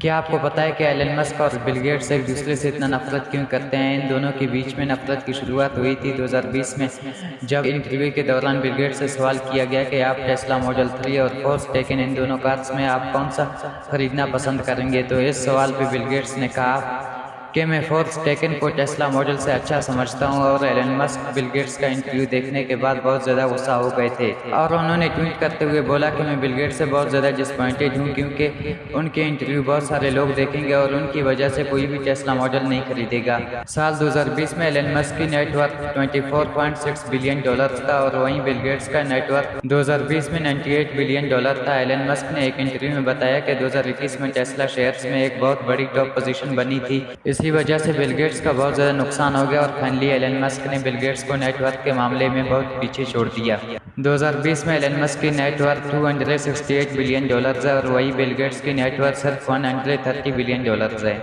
क्या आपको पता है कि एलन मस्क और बिल गेट्स एक दूसरे से इतना नफरत क्यों करते हैं? इन दोनों के बीच में नफरत की शुरुआत हुई थी 2020 में, जब इंटरव्यू के दौरान बिल गेट्स से सवाल किया गया कि आप टेस्ला मॉडल 3 और फोर्स टेकन इन दोनों कार्स में आप कौन सा खरीदना पसंद करेंगे? तो इस सवाल पर बिल गेट्स ने कहा कि मैं फोर्थ टेकन को टेस्ला मॉडल से अच्छा समझता हूँ और एलन मस्क बिल गेट्स का इंटरव्यू देखने के बाद बहुत ज़्यादा गुस्सा हो गए थे। और उन्होंने ट्वीट करते हुए बोला कि मैं बिल गेट्स से बहुत ज़्यादा डिसपॉइंटेड हूँ क्योंकि उनके इंटरव्यू बहुत सारे लोग देखेंगे और उनकी वजह से कोई भी टेस्ला मॉडल नहीं खरीदेगा। साल 2020 में एलन मस्क की नेटवर्क 24.6 बिलियन डॉलर था और वहीं बिल गेट्स का नेटवर्क 2020 में 98 बिलियन डॉलर था। एलन मस्क ने एक इंटरव्यू में बताया कि 2021 में टेस्ला शेयर्स में एक बहुत बड़ी टॉप पोजीशन बनी थी। इस इसी वजह से बिलगेट्स का बहुत ज़्यादा नुकसान हो गया और फाइनली एलन मस्क ने बिलगेट्स को नेटवर्क के मामले में बहुत पीछे छोड़ दिया। 2020 में एलन मस्क की नेटवर्क 268 बिलियन डॉलर्स है और वही बिलगेट्स की नेटवर्क सिर्फ़ 130 बिलियन डॉलर्स है।